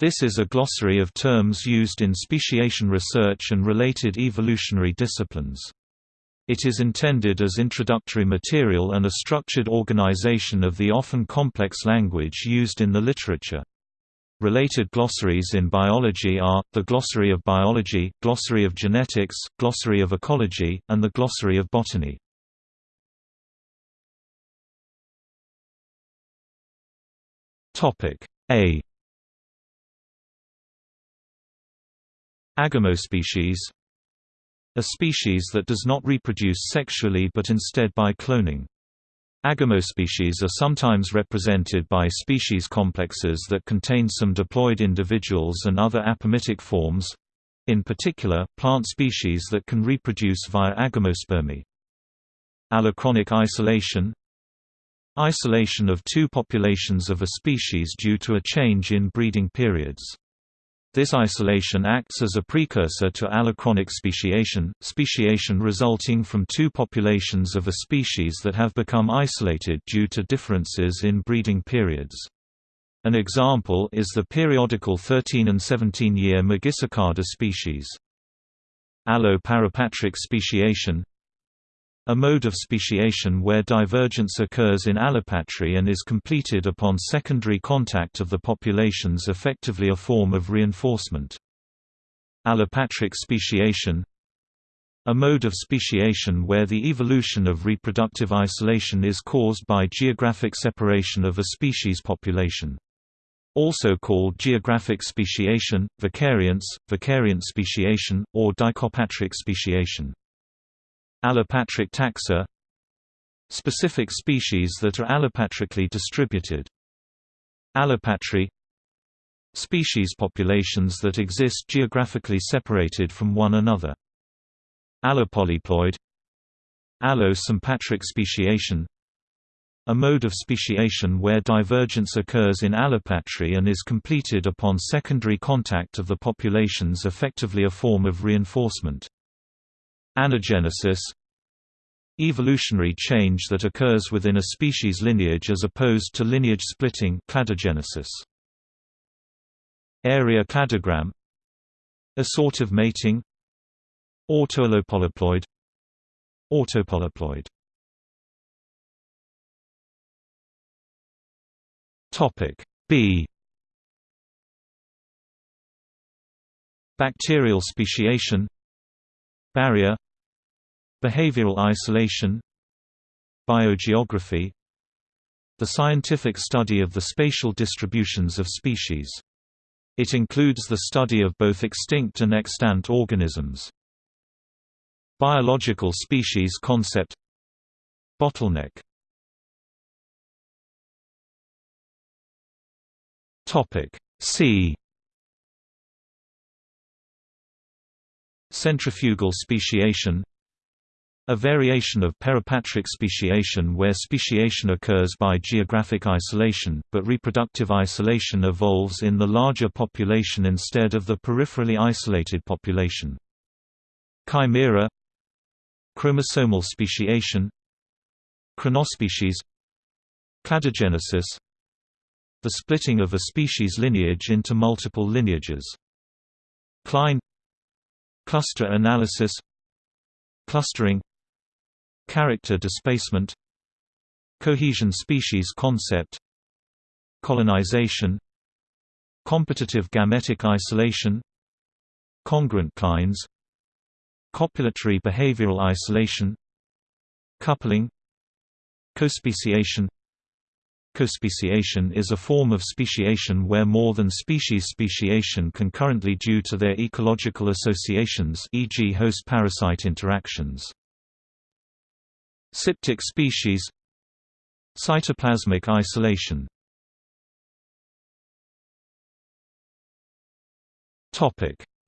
This is a glossary of terms used in speciation research and related evolutionary disciplines. It is intended as introductory material and a structured organization of the often complex language used in the literature. Related glossaries in biology are, the Glossary of Biology, Glossary of Genetics, Glossary of Ecology, and the Glossary of Botany. A Agamospecies A species that does not reproduce sexually but instead by cloning. Agamospecies are sometimes represented by species complexes that contain some diploid individuals and other apomictic forms in particular, plant species that can reproduce via agamospermy. Allochronic isolation Isolation of two populations of a species due to a change in breeding periods. This isolation acts as a precursor to allochronic speciation, speciation resulting from two populations of a species that have become isolated due to differences in breeding periods. An example is the periodical 13 and 17-year Magicicada species. Allo-parapatric speciation a mode of speciation where divergence occurs in allopatry and is completed upon secondary contact of the populations effectively a form of reinforcement. Allopatric speciation a mode of speciation where the evolution of reproductive isolation is caused by geographic separation of a species population. Also called geographic speciation, vicariance, vicariant speciation, or dichopatric speciation. Allopatric taxa Specific species that are allopatrically distributed. Allopatry Species populations that exist geographically separated from one another. Allopolyploid Allo-sympatric speciation a mode of speciation where divergence occurs in allopatry and is completed upon secondary contact of the populations effectively a form of reinforcement. Anagenesis Evolutionary change that occurs within a species lineage as opposed to lineage splitting cladogenesis. Area cladogram Assortive mating Autoallopolyploid Autopolyploid Topic B Bacterial speciation Barrier Behavioral isolation Biogeography The scientific study of the spatial distributions of species. It includes the study of both extinct and extant organisms. Biological species concept Bottleneck C Centrifugal speciation a variation of peripatric speciation where speciation occurs by geographic isolation, but reproductive isolation evolves in the larger population instead of the peripherally isolated population. Chimera Chromosomal speciation Chronospecies Cladogenesis The splitting of a species lineage into multiple lineages. Cline Cluster analysis Clustering Character displacement Cohesion species concept Colonization Competitive gametic isolation Congruent clines Copulatory behavioral isolation Coupling Cospeciation Cospeciation is a form of speciation where more than species speciation concurrently due to their ecological associations e.g. host-parasite interactions. Cryptic species. Cytoplasmic isolation.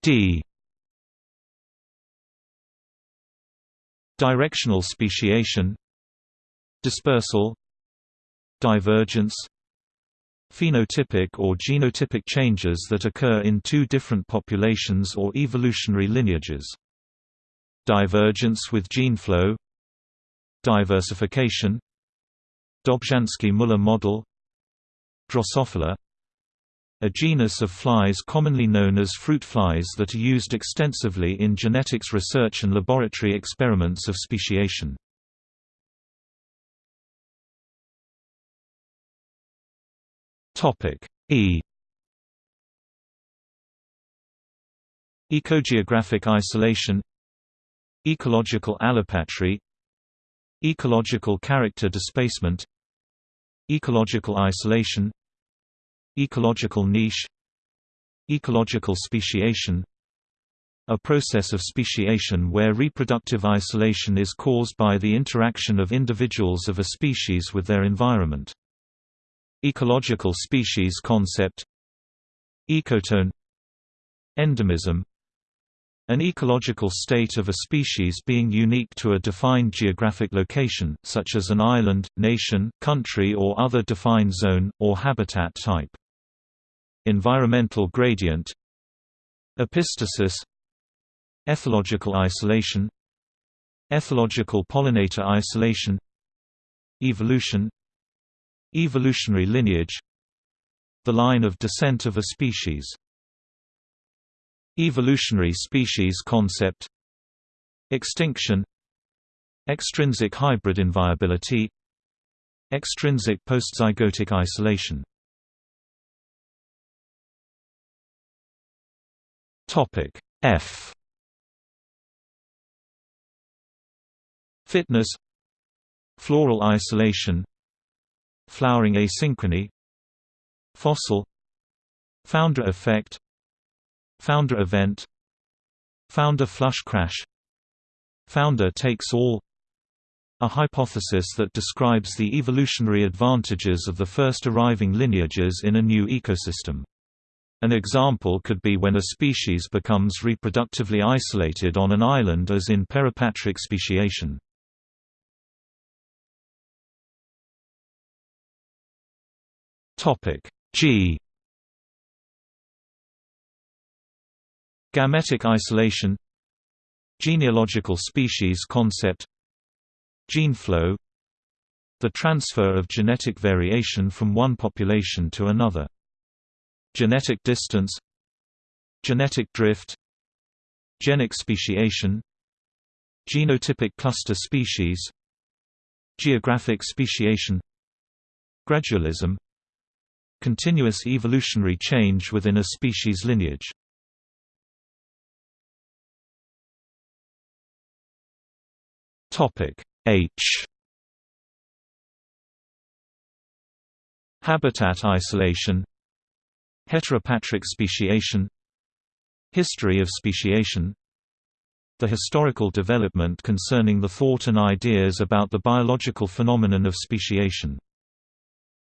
D. Directional speciation. Dispersal Divergence Phenotypic or genotypic changes that occur in two different populations or evolutionary lineages Divergence with gene flow Diversification Dobzhansky-Muller model Drosophila a genus of flies commonly known as fruit flies that are used extensively in genetics research and laboratory experiments of speciation. E. Ecogeographic isolation. Ecological allopatry. Ecological character displacement. Ecological isolation. Ecological niche. Ecological speciation. A process of speciation where reproductive isolation is caused by the interaction of individuals of a species with their environment. Ecological species concept Ecotone Endemism An ecological state of a species being unique to a defined geographic location, such as an island, nation, country or other defined zone, or habitat type. Environmental gradient Epistasis Ethological isolation Ethological pollinator isolation Evolution Evolutionary lineage The line of descent of a species Evolutionary species concept Extinction Extrinsic hybrid inviability Extrinsic postzygotic isolation. Topic F. Fitness Floral isolation Flowering asynchrony Fossil Founder effect Founder event Founder flush crash Founder takes all a hypothesis that describes the evolutionary advantages of the first arriving lineages in a new ecosystem. An example could be when a species becomes reproductively isolated on an island as in peripatric speciation. Topic. G. Gametic isolation. Genealogical species concept. Gene flow. The transfer of genetic variation from one population to another. Genetic distance. Genetic drift. Genic speciation. Genotypic cluster species. Geographic speciation. Gradualism Continuous evolutionary change within a species lineage. H. Habitat isolation Heteropatric speciation History of speciation The historical development concerning the thought and ideas about the biological phenomenon of speciation.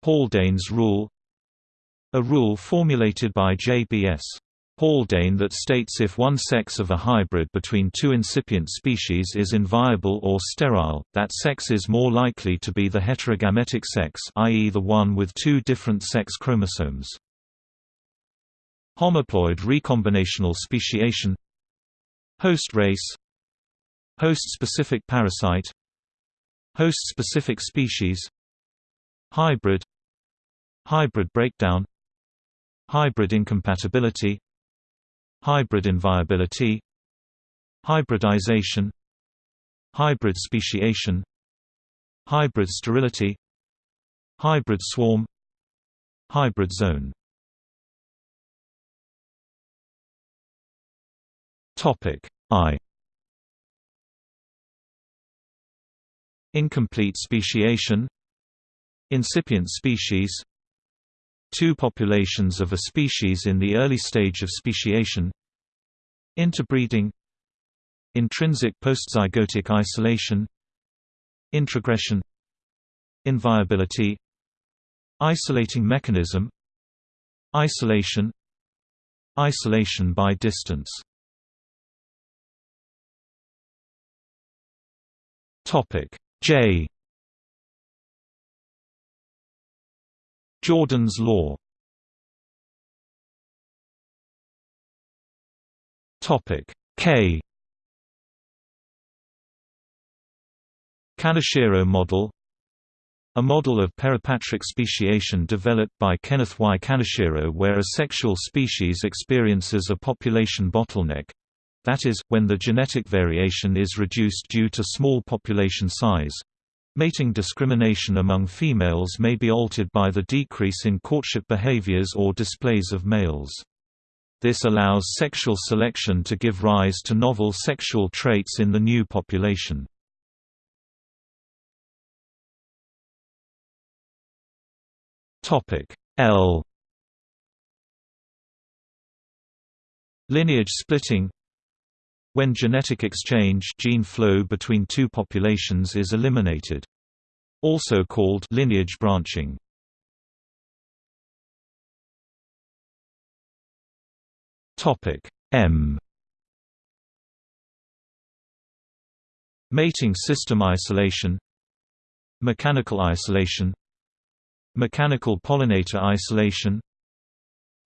Haldane's rule a rule formulated by J.B.S. Haldane that states if one sex of a hybrid between two incipient species is inviable or sterile, that sex is more likely to be the heterogametic sex i.e. the one with two different sex chromosomes. Homoploid recombinational speciation Host race Host-specific parasite Host-specific species Hybrid Hybrid breakdown Hybrid incompatibility Hybrid inviability Hybridization Hybrid speciation Hybrid sterility Hybrid swarm Hybrid zone. Topic I. Incomplete speciation Incipient species Two populations of a species in the early stage of speciation. Interbreeding. Intrinsic postzygotic isolation. Introgression. Inviability. Isolating mechanism. Isolation. Isolation by distance. Topic J Jordan's law Topic K Kaneshiro model A model of peripatric speciation developed by Kenneth Y. Kaneshiro where a sexual species experiences a population bottleneck—that is, when the genetic variation is reduced due to small population size. Mating discrimination among females may be altered by the decrease in courtship behaviors or displays of males. This allows sexual selection to give rise to novel sexual traits in the new population. L Lineage splitting When genetic exchange gene flow between two populations is eliminated. Also called lineage branching. Topic M Mating system isolation Mechanical isolation Mechanical pollinator isolation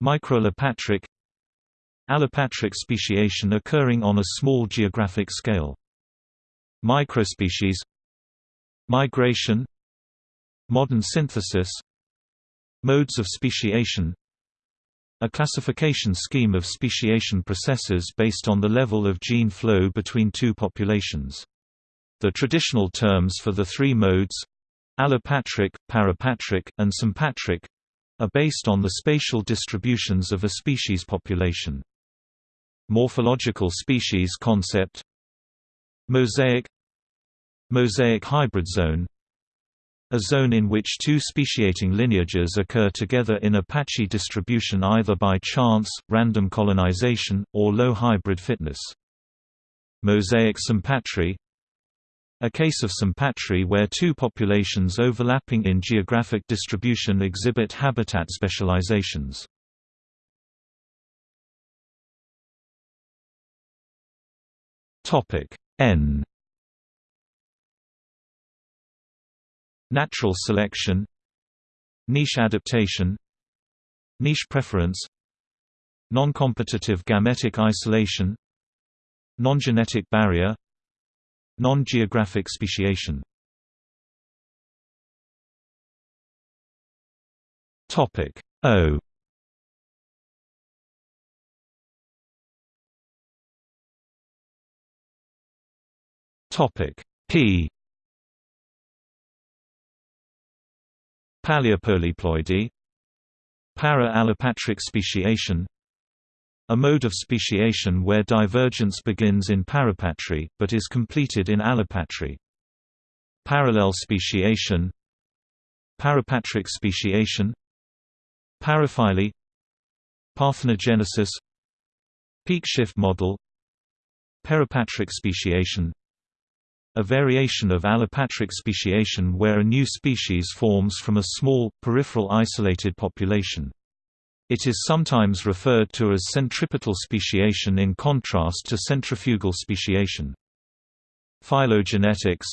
Microallopatric Allopatric speciation occurring on a small geographic scale. Microspecies. Migration. Modern synthesis. Modes of speciation. A classification scheme of speciation processes based on the level of gene flow between two populations. The traditional terms for the three modes Allopatric, parapatric, and sympatric are based on the spatial distributions of a species population. Morphological species concept Mosaic Mosaic hybrid zone a zone in which two speciating lineages occur together in a patchy distribution either by chance, random colonization, or low hybrid fitness. Mosaic sympatry a case of sympatry where two populations overlapping in geographic distribution exhibit habitat specializations. N. Natural selection. Niche adaptation. Niche preference. Non-competitive gametic isolation. Non-genetic barrier. Non-geographic speciation. O P. Paleopolyploidy. Para-allopatric speciation. A mode of speciation where divergence begins in parapatry, but is completed in allopatry. Parallel speciation. Parapatric speciation. Paraphyly Parthenogenesis. Peak shift model. Peripatric speciation a variation of allopatric speciation where a new species forms from a small, peripheral isolated population. It is sometimes referred to as centripetal speciation in contrast to centrifugal speciation. Phylogenetics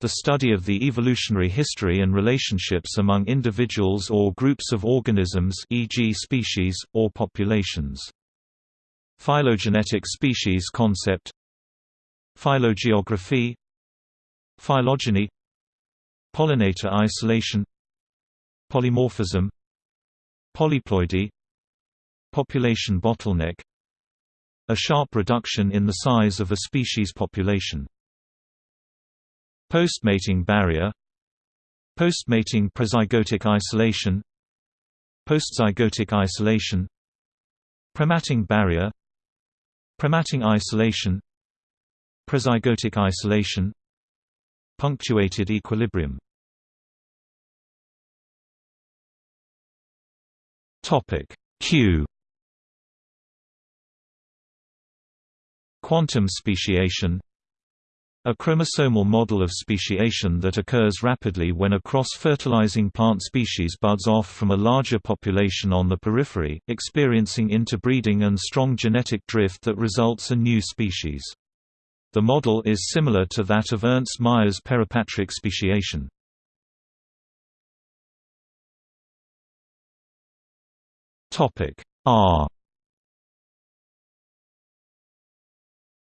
The study of the evolutionary history and relationships among individuals or groups of organisms e.g. species, or populations. Phylogenetic species concept Phylogeography Phylogeny Pollinator isolation Polymorphism Polyploidy Population bottleneck A sharp reduction in the size of a species population Postmating barrier Postmating prezygotic isolation Postzygotic isolation Premating barrier Premating isolation Prezygotic isolation Punctuated equilibrium Q Quantum speciation a chromosomal model of speciation that occurs rapidly when a cross-fertilizing plant species buds off from a larger population on the periphery, experiencing interbreeding and strong genetic drift that results a new species. The model is similar to that of Ernst Mayr's peripatric speciation. R.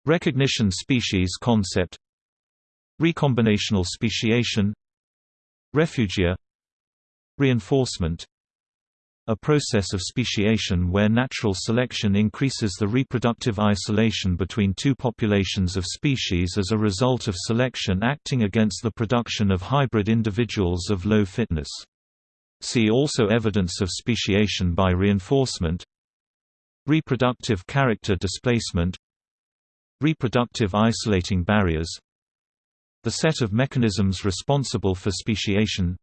Recognition species concept. Recombinational speciation. Refugia. Reinforcement a process of speciation where natural selection increases the reproductive isolation between two populations of species as a result of selection acting against the production of hybrid individuals of low fitness. See also evidence of speciation by reinforcement. Reproductive character displacement. Reproductive isolating barriers. The set of mechanisms responsible for speciation.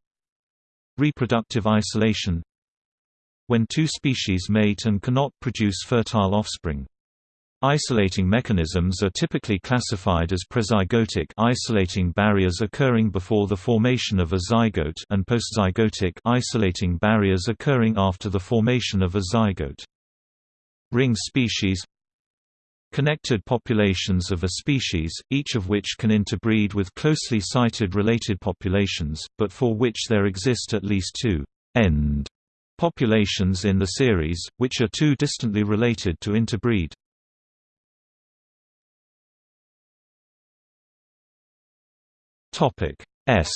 Reproductive isolation when two species mate and cannot produce fertile offspring. Isolating mechanisms are typically classified as prezygotic isolating barriers occurring before the formation of a zygote and postzygotic isolating barriers occurring after the formation of a zygote. Ring species Connected populations of a species, each of which can interbreed with closely sited related populations, but for which there exist at least two end populations in the series, which are too distantly related to interbreed. Topic S.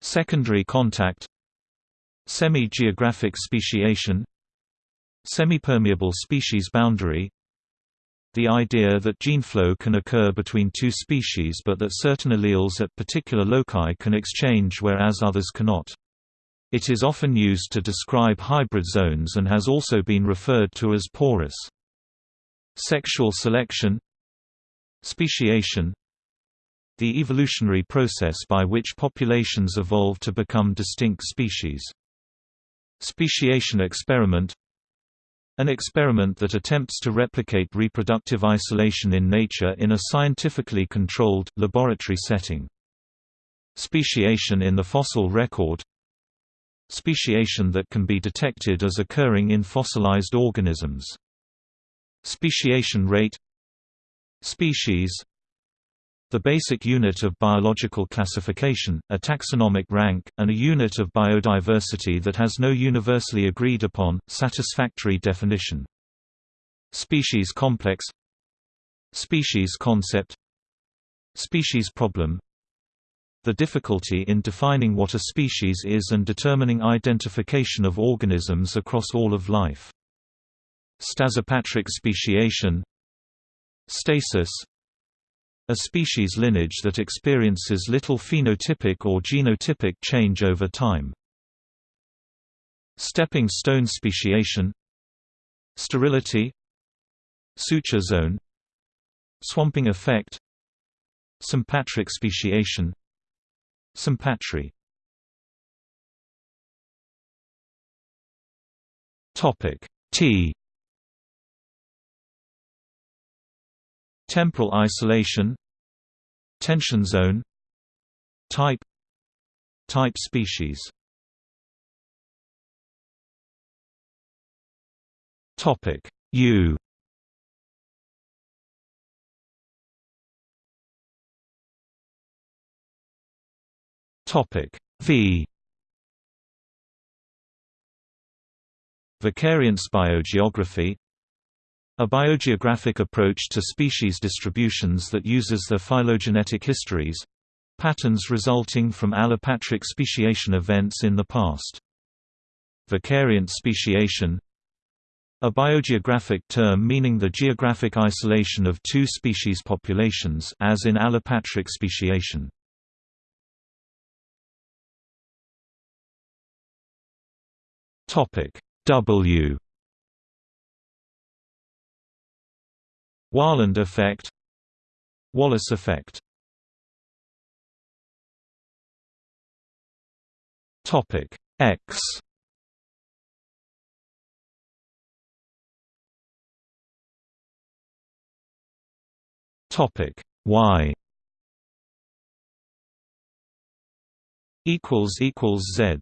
Secondary contact. Semi-geographic speciation. Semipermeable species boundary the idea that gene flow can occur between two species but that certain alleles at particular loci can exchange whereas others cannot. It is often used to describe hybrid zones and has also been referred to as porous. Sexual selection Speciation The evolutionary process by which populations evolve to become distinct species. Speciation experiment an experiment that attempts to replicate reproductive isolation in nature in a scientifically controlled, laboratory setting. Speciation in the fossil record Speciation that can be detected as occurring in fossilized organisms. Speciation rate Species the basic unit of biological classification, a taxonomic rank, and a unit of biodiversity that has no universally agreed upon, satisfactory definition. Species complex Species concept Species problem The difficulty in defining what a species is and determining identification of organisms across all of life. Stasipatric speciation Stasis a species lineage that experiences little phenotypic or genotypic change over time. Stepping stone speciation Sterility Suture zone Swamping effect Sympatric speciation Sympatry T Temporal isolation Tension zone Type Type species. Topic U. Topic V. Vicariance biogeography a biogeographic approach to species distributions that uses their phylogenetic histories—patterns resulting from allopatric speciation events in the past. Vicariant speciation a biogeographic term meaning the geographic isolation of two species populations as in allopatric speciation. W Wahlund effect Wallace effect. Topic X. Topic Y. Equals equals Z